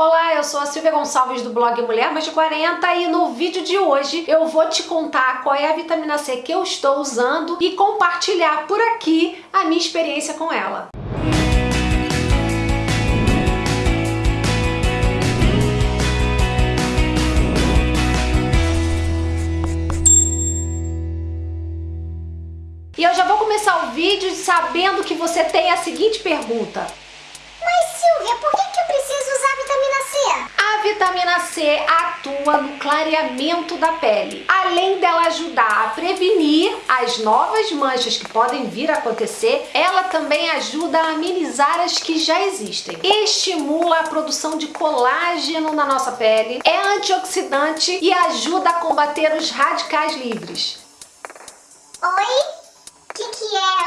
Olá, eu sou a Silvia Gonçalves do blog Mulher Mais de 40 e no vídeo de hoje eu vou te contar qual é a vitamina C que eu estou usando e compartilhar por aqui a minha experiência com ela. E eu já vou começar o vídeo sabendo que você tem a seguinte pergunta. Mas Silvia, por vitamina C atua no clareamento da pele. Além dela ajudar a prevenir as novas manchas que podem vir a acontecer, ela também ajuda a amenizar as que já existem. Estimula a produção de colágeno na nossa pele, é antioxidante e ajuda a combater os radicais livres. Oi?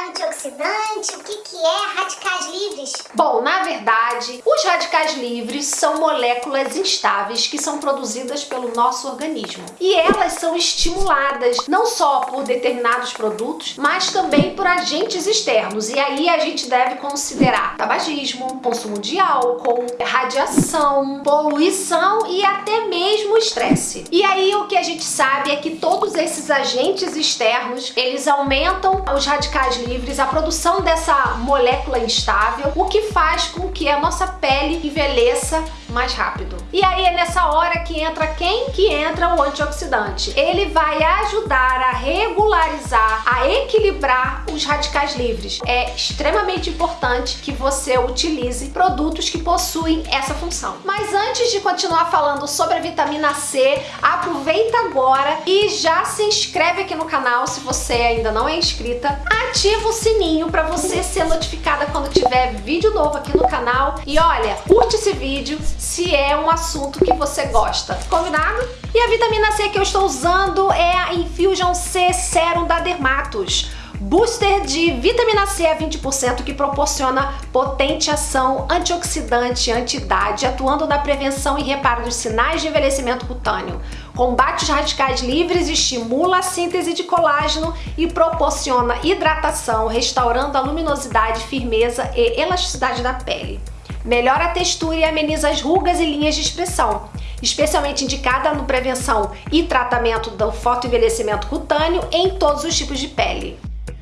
Antioxidante, o que, que é radicais livres? Bom, na verdade, os radicais livres são moléculas instáveis que são produzidas pelo nosso organismo. E elas são estimuladas não só por determinados produtos, mas também por agentes externos. E aí a gente deve considerar tabagismo, consumo de álcool, radiação, poluição e até mesmo estresse. E aí o que a gente sabe é que todos esses agentes externos, eles aumentam os radicais livres, a produção dessa molécula instável, o que faz com que a nossa pele envelheça mais rápido. E aí é nessa hora que entra quem? Que entra o antioxidante. Ele vai ajudar a regularizar, a equilibrar os radicais livres. É extremamente importante que você utilize produtos que possuem essa função. Mas antes de continuar falando sobre a vitamina C, aproveita agora e já se inscreve aqui no canal se você ainda não é inscrita ativa o sininho para você ser notificada quando tiver vídeo novo aqui no canal. E olha, curte esse vídeo se é um assunto que você gosta. Combinado? E a vitamina C que eu estou usando é a Infusion C Serum da Dermatos booster de vitamina C a 20% que proporciona potente ação antioxidante, anti-idade, atuando na prevenção e reparo dos sinais de envelhecimento cutâneo. Combate os radicais livres, estimula a síntese de colágeno e proporciona hidratação, restaurando a luminosidade, firmeza e elasticidade da pele. Melhora a textura e ameniza as rugas e linhas de expressão especialmente indicada no prevenção e tratamento do fotoenvelhecimento cutâneo em todos os tipos de pele.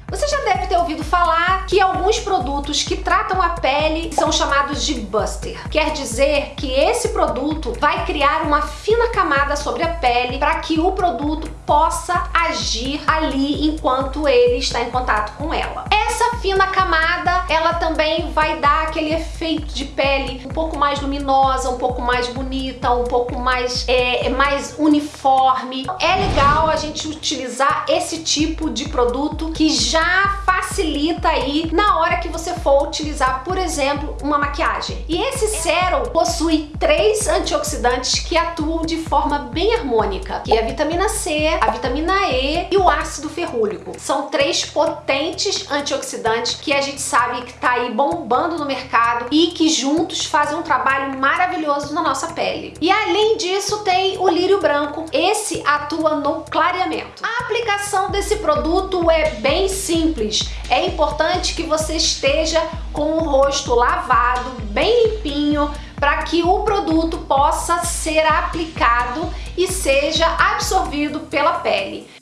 Você já deve ter ouvido falar que alguns produtos que tratam a pele são chamados de buster. Quer dizer que esse produto vai criar uma fina camada sobre a pele para que o produto possa agir ali enquanto ele está em contato com ela. Essa fina camada, ela também vai dar aquele efeito de pele um pouco mais luminosa, um pouco mais bonita, um pouco mais, é, mais uniforme. É legal a gente utilizar esse tipo de produto que já facilita aí na hora que você for utilizar, por exemplo, uma maquiagem. E esse sérum possui três antioxidantes que atuam de forma bem harmônica, que é a vitamina C, a vitamina E e o ácido ferrúlico. São três potentes antioxidantes que a gente sabe que tá aí bombando no mercado e que juntos fazem um trabalho maravilhoso na nossa pele. E além disso tem o lírio branco. Esse atua no clareamento. A aplicação desse produto é bem simples. É importante que você esteja com o rosto lavado, bem limpinho, para que o produto possa ser aplicado e seja absorvido pela pele.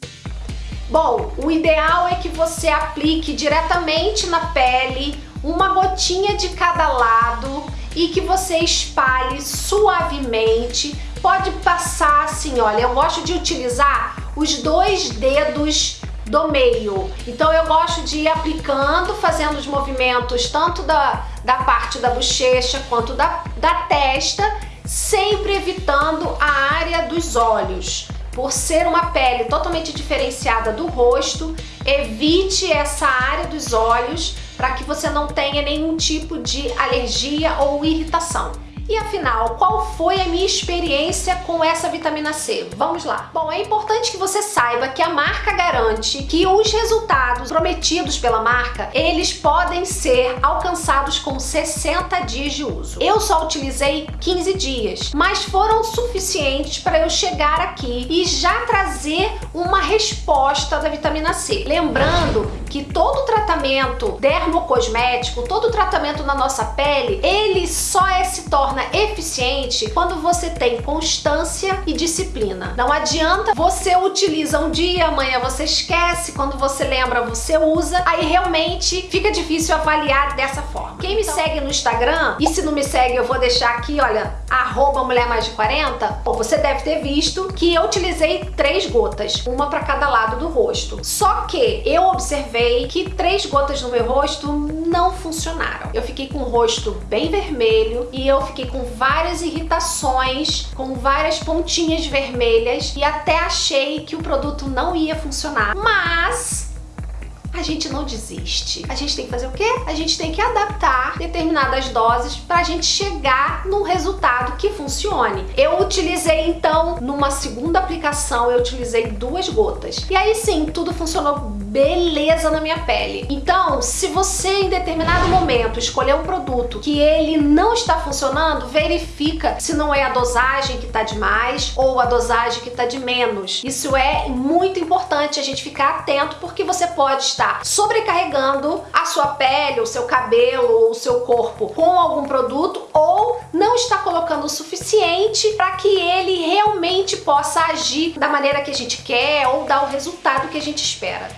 Bom, o ideal é que você aplique diretamente na pele, uma gotinha de cada lado e que você espalhe suavemente. Pode passar assim, olha, eu gosto de utilizar os dois dedos do meio. Então eu gosto de ir aplicando, fazendo os movimentos tanto da, da parte da bochecha quanto da, da testa, sempre evitando a área dos olhos. Por ser uma pele totalmente diferenciada do rosto, evite essa área dos olhos para que você não tenha nenhum tipo de alergia ou irritação. E afinal, qual foi a minha experiência com essa vitamina C? Vamos lá. Bom, é importante que você saiba que a marca garante que os resultados prometidos pela marca, eles podem ser alcançados com 60 dias de uso. Eu só utilizei 15 dias, mas foram suficientes para eu chegar aqui e já trazer uma resposta da vitamina C. Lembrando que todo tratamento dermocosmético, todo tratamento na nossa pele, ele só é, se torna torna eficiente quando você tem constância e disciplina. Não adianta você utiliza um dia, amanhã você esquece, quando você lembra você usa, aí realmente fica difícil avaliar dessa forma. Quem me então... segue no Instagram, e se não me segue eu vou deixar aqui, olha, arroba mulher mais de 40, você deve ter visto que eu utilizei três gotas, uma para cada lado do rosto. Só que eu observei que três gotas no meu rosto não funcionaram. Eu fiquei com o rosto bem vermelho e eu fiquei com várias irritações, com várias pontinhas vermelhas e até achei que o produto não ia funcionar. Mas a gente não desiste. A gente tem que fazer o quê? A gente tem que adaptar determinadas doses para a gente chegar num resultado que funcione. Eu utilizei então, numa segunda aplicação, eu utilizei duas gotas. E aí sim, tudo funcionou beleza na minha pele. Então, se você em determinado momento escolher um produto que ele não está funcionando, verifica se não é a dosagem que está demais ou a dosagem que está de menos. Isso é muito importante a gente ficar atento porque você pode estar sobrecarregando a sua pele, o seu cabelo ou o seu corpo com algum produto ou não está colocando o suficiente para que ele realmente possa agir da maneira que a gente quer ou dar o resultado que a gente espera.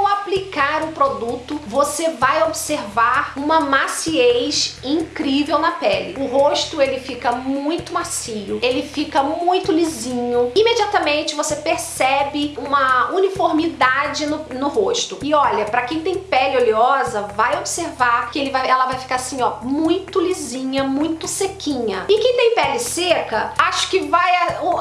Ao aplicar o produto, você vai observar uma maciez incrível na pele. O rosto ele fica muito macio, ele fica muito lisinho. Imediatamente você percebe uma uniformidade no, no rosto. E olha, para quem tem pele oleosa, vai observar que ele vai, ela vai ficar assim, ó, muito lisinha, muito sequinha. E quem tem pele seca, acho que vai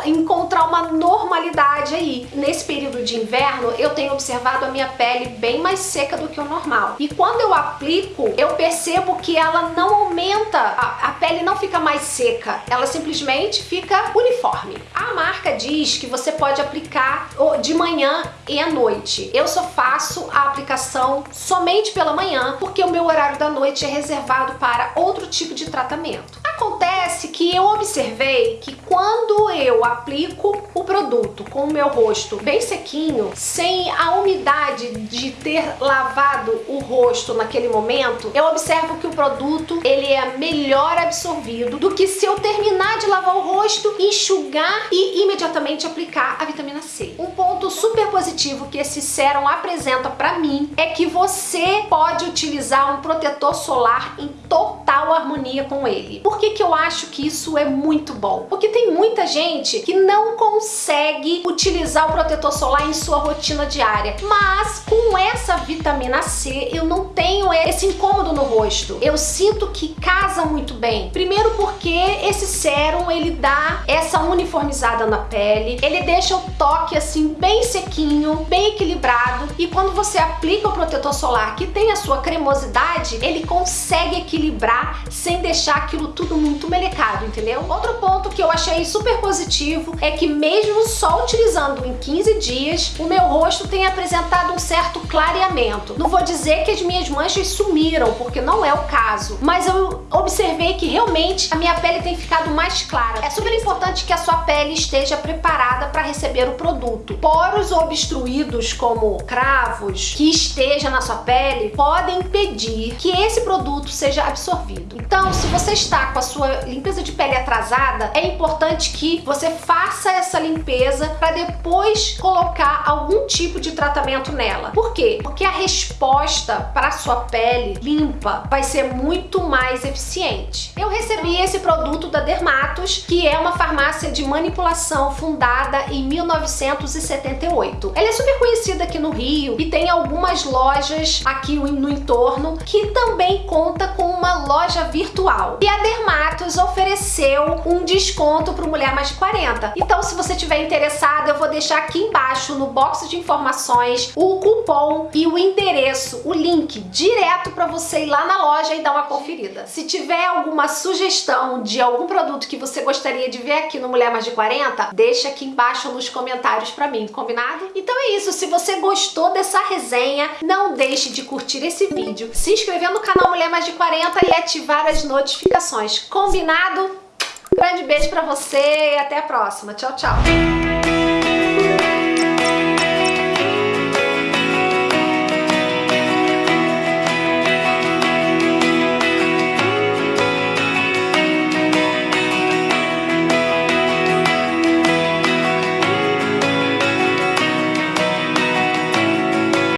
encontrar uma normalidade aí. Nesse período de inverno, eu tenho observado a minha pele bem mais seca do que o normal. E quando eu aplico, eu percebo que ela não aumenta, a, a pele não fica mais seca, ela simplesmente fica uniforme. A marca diz que você pode aplicar de manhã e à noite. Eu só faço a aplicação somente pela manhã, porque o meu horário da noite é reservado para outro tipo de tratamento. Acontece que eu observei que quando eu aplico o produto com o meu rosto bem sequinho, sem a umidade de ter lavado o rosto naquele momento, eu observo que o produto ele é melhor absorvido do que se eu terminar de lavar o rosto, enxugar e imediatamente aplicar a vitamina C. Um ponto super positivo que esse sérum apresenta para mim é que você pode utilizar um protetor solar em total harmonia com ele. Por que, eu acho que isso é muito bom? Porque tem muita gente que não consegue utilizar o protetor solar em sua rotina diária, mas com essa vitamina C eu não tenho esse incômodo rosto. Eu sinto que casa muito bem. Primeiro porque esse sérum ele dá essa uniformizada na pele, ele deixa o toque assim bem sequinho, bem equilibrado e quando você aplica o protetor solar que tem a sua cremosidade, ele consegue equilibrar sem deixar aquilo tudo muito melecado, entendeu? Outro ponto que eu achei super positivo é que mesmo só utilizando em 15 dias, o meu rosto tem apresentado um certo clareamento. Não vou dizer que as minhas manchas sumiram, porque não é o caso, mas eu observei que realmente a minha pele tem ficado mais clara. É super importante que a sua pele esteja preparada para receber o produto. Poros obstruídos como cravos que esteja na sua pele podem impedir que esse produto seja absorvido. Então, se você está com a sua limpeza de pele atrasada, é importante que você faça essa limpeza para depois colocar algum tipo de tratamento nela. Por quê? Porque a resposta para a sua pele limpa vai ser muito mais eficiente. Eu recebi esse produto da Dermatos, que é uma farmácia de manipulação fundada em 1978. Ela é super conhecida aqui no Rio e tem algumas lojas aqui no entorno que também conta com uma loja virtual. E a Dermatos ofereceu um desconto para mulher mais de 40. Então, se você tiver interessado, eu vou deixar aqui embaixo no box de informações o cupom e o endereço, o link direto para você lá na loja e dar uma conferida. Se tiver alguma sugestão de algum produto que você gostaria de ver aqui no Mulher Mais de 40, deixa aqui embaixo nos comentários para mim, combinado? Então é isso, se você gostou dessa resenha, não deixe de curtir esse vídeo, se inscrever no canal Mulher Mais de 40 e ativar as notificações, combinado? Grande beijo pra você e até a próxima. Tchau, tchau.